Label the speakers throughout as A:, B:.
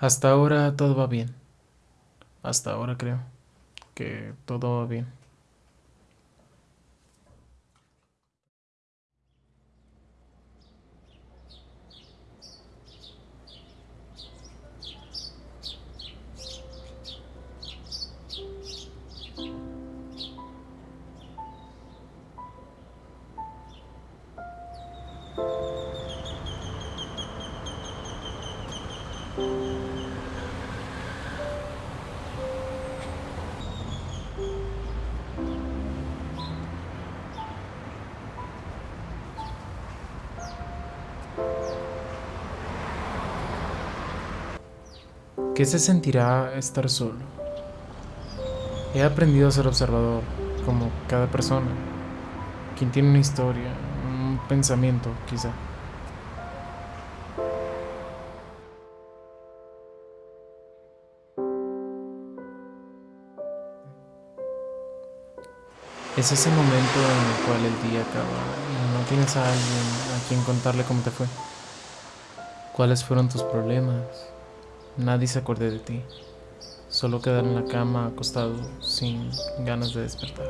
A: Hasta ahora todo va bien. Hasta ahora creo que todo va bien. ¿Qué se sentirá estar solo? He aprendido a ser observador, como cada persona, quien tiene una historia, un pensamiento, quizá. Es ese momento en el cual el día acaba y no tienes a alguien a quien contarle cómo te fue. ¿Cuáles fueron tus problemas? Nadie se acuerde de ti. Solo quedar en la cama acostado sin ganas de despertar.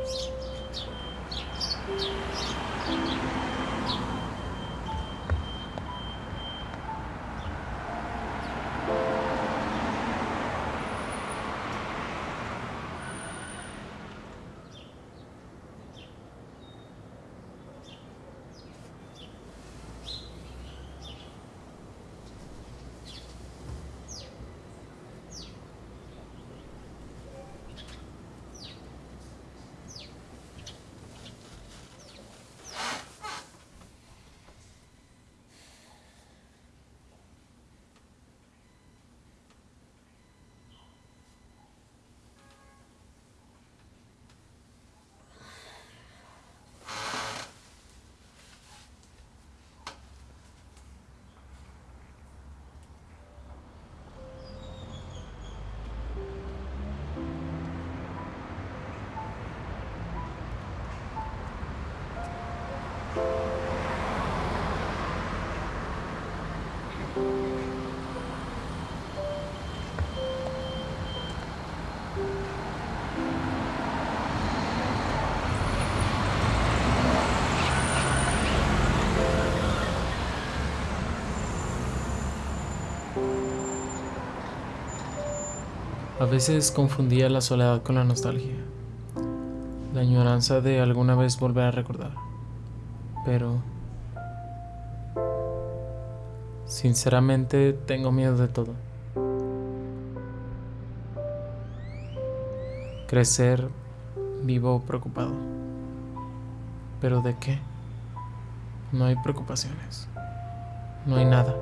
A: A veces confundía la soledad con la nostalgia, la añoranza de alguna vez volver a recordar. Pero... Sinceramente tengo miedo de todo. Crecer vivo preocupado. ¿Pero de qué? No hay preocupaciones. No hay nada.